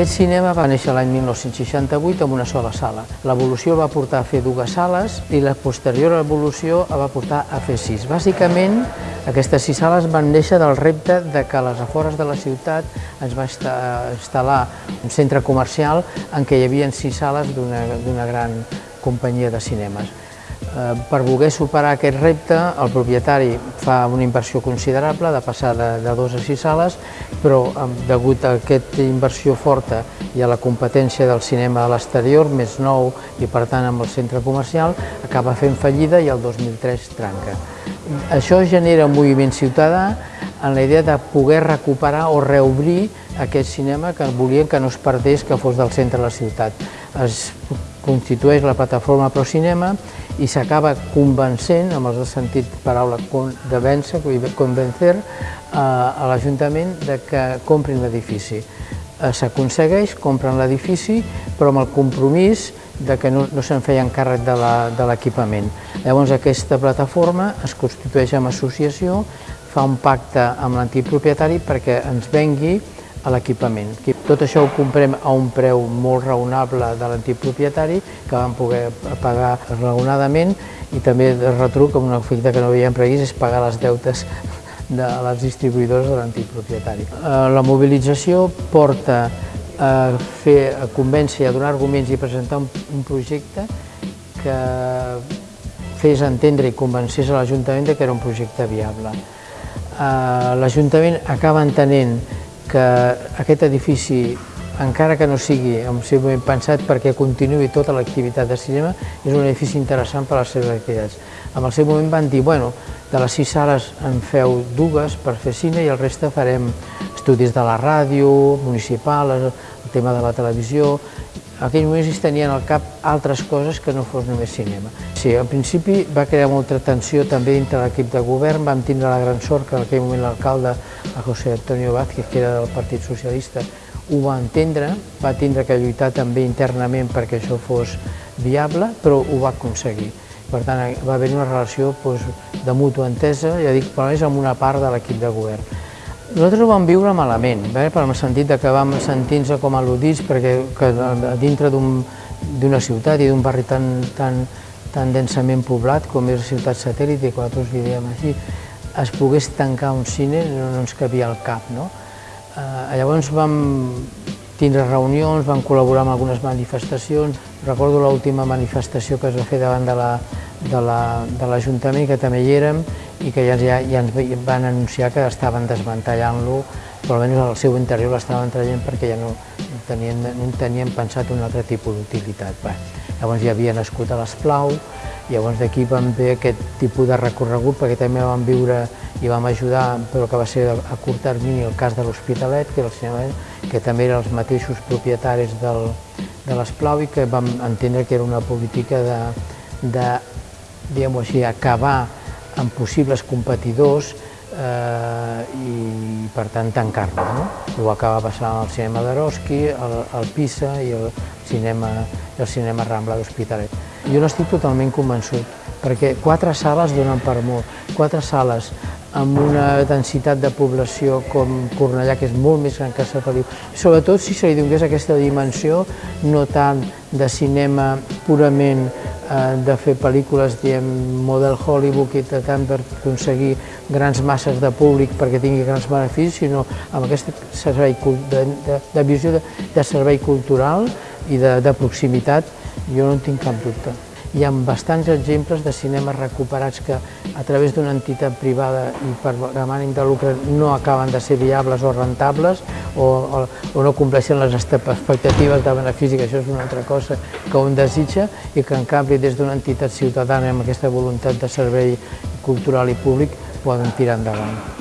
Aquest cinema va néixer l'any 1968 amb una sola sala. L'evolució va portar a fer dues sales i la posterior evolució va portar a fer sis. Bàsicament, aquestes sis sales van néixer del repte de que a les afores de la ciutat ens va instal·lar un centre comercial en què hi havia sis sales d'una gran companyia de cinemes. Eh, per voler superar aquest repte, el propietari fa una inversió considerable, de passar de, de dos a sis sales, però degut a aquesta inversió forta i a la competència del cinema a l'exterior, més nou i per tant amb el centre comercial, acaba fent fallida i el 2003 tranca. Això genera un moviment ciutadà en la idea de poder recuperar o reobrir aquest cinema que volien que no es perdés, que fos del centre de la ciutat. Es constitueix la plataforma Procinema i s'acaba convencent, amb el sentit paraula de vèncer, convencer, a l'Ajuntament de que comprin l'edifici. Eh, s'aconsegueix, compren l'edifici, però amb el compromís de que no, no se'n feien càrrec de l'equipament. Llavors aquesta plataforma es constitueix amb associació, fa un pacte amb l'antic propietari perquè ens vengui a l'equipament. Tot això ho comprem a un preu molt raonable de l'antic propietari, que vam poder pagar raonadament, i també de retruc, amb una fita que no havíem previst, és pagar les deutes de les distribuïdores de l'antic propietari. Eh, la mobilització porta a fer, a convèncer, a donar arguments i presentar un, un projecte que fes entendre i convencés a l'Ajuntament que era un projecte viable. Eh, L'Ajuntament acaba entenent que aquest edifici, encara que no sigui moment pensat perquè continuï tota l'activitat de cinema, és un edifici interessant per a les seves activitats. En el seu moment van dir, bueno, de les sis sales en feu dues per fer cine i el reste farem estudis de la ràdio, municipal, el tema de la televisió, en aquell moment es tenien al cap altres coses que no fos només cinema. Sí, al principi va crear molta tensió també dintre l'equip de govern, vam tindre la gran sort que en aquell moment l'alcalde, José Antonio Vázquez, que era del Partit Socialista, ho va entendre, va tindre que lluitar també internament perquè això fos viable, però ho va aconseguir. Per tant, va haver una relació doncs, de mútua entesa, ja dic, però és amb una part de l'equip de govern. Nosaltres ho vam viure malament, eh? per el sentit que vam sentir-nos com al·ludits perquè que dintre d'una un, ciutat i d'un barri tan, tan, tan densament poblat com és la ciutat satèl·lit, i quan nosaltres li diem així, es pogués tancar un cine no, no ens cabia al cap. No? Eh, llavors vam tindre reunions, vam col·laborar amb algunes manifestacions. Recordo l'última manifestació que es va fer davant de l'Ajuntament, la, de que també hi érem, i que ja, ja, ja ens van anunciar que estaven desmantellant-lo, però almenys al seu interior l'estaven traient perquè ja no tenien, no tenien pensat un altre tipus d'utilitat. Llavors ja havia nascut a l'Esplau, llavors d'aquí vam fer aquest tipus de recorregut perquè també vam viure i vam ajudar, però que va ser a curt termini, el cas de l'Hospitalet, que, que també eren els mateixos propietaris del, de l'Esplau i que vam entendre que era una política de, de diguem-ho així, acabar amb possibles competidors eh, i per tant tancar-lo. No? Ho acaba passant al cinema d'Eroski, al, Pisa i el cinema, el cinema Rambla d'Hospitalet. Jo n'estic totalment convençut, perquè quatre sales donen per molt. Quatre sales amb una densitat de població com Cornellà, que és molt més gran que Sant Feliu. Sobretot si se li donés aquesta dimensió, no tant de cinema purament de fer pel·lícules, diem, model Hollywood i tant per aconseguir grans masses de públic perquè tingui grans beneficis, sinó amb aquest servei de, de, de visió de, de servei cultural i de, de proximitat, jo no en tinc cap dubte. Hi ha bastants exemples de cinemes recuperats que a través d'una entitat privada i per demànim de lucre no acaben de ser viables o rentables o, o no compleixen les expectatives de benefici, que això és una altra cosa que un desitja i que en canvi des d'una entitat ciutadana amb aquesta voluntat de servei cultural i públic poden tirar endavant.